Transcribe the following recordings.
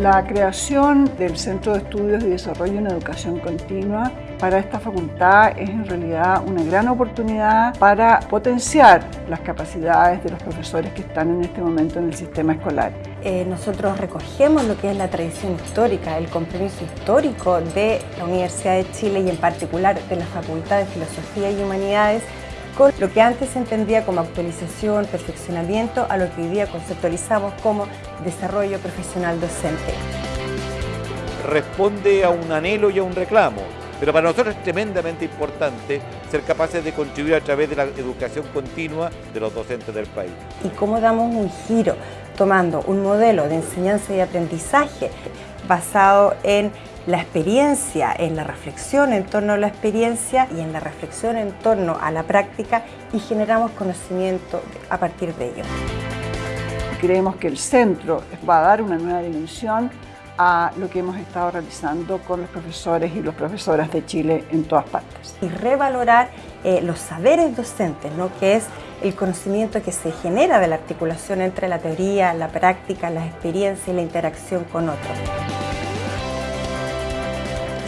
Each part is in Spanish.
La creación del Centro de Estudios y Desarrollo en Educación Continua para esta facultad es en realidad una gran oportunidad para potenciar las capacidades de los profesores que están en este momento en el sistema escolar. Eh, nosotros recogemos lo que es la tradición histórica, el compromiso histórico de la Universidad de Chile y en particular de la Facultad de Filosofía y Humanidades con lo que antes se entendía como actualización, perfeccionamiento, a lo que hoy día conceptualizamos como desarrollo profesional docente. Responde a un anhelo y a un reclamo, pero para nosotros es tremendamente importante ser capaces de contribuir a través de la educación continua de los docentes del país. ¿Y cómo damos un giro tomando un modelo de enseñanza y aprendizaje basado en la experiencia, en la reflexión en torno a la experiencia y en la reflexión en torno a la práctica y generamos conocimiento a partir de ello. Creemos que el centro va a dar una nueva dimensión a lo que hemos estado realizando con los profesores y las profesoras de Chile en todas partes. Y revalorar eh, los saberes docentes, ¿no? que es el conocimiento que se genera de la articulación entre la teoría, la práctica, la experiencia y la interacción con otros.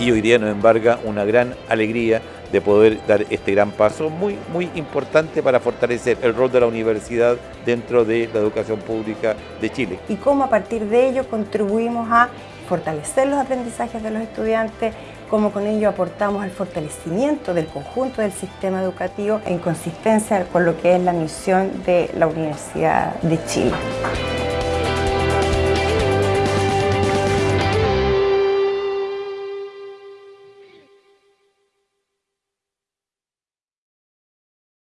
Y hoy día nos embarga una gran alegría de poder dar este gran paso muy, muy importante para fortalecer el rol de la universidad dentro de la educación pública de Chile. Y cómo a partir de ello contribuimos a fortalecer los aprendizajes de los estudiantes, cómo con ello aportamos al fortalecimiento del conjunto del sistema educativo en consistencia con lo que es la misión de la Universidad de Chile.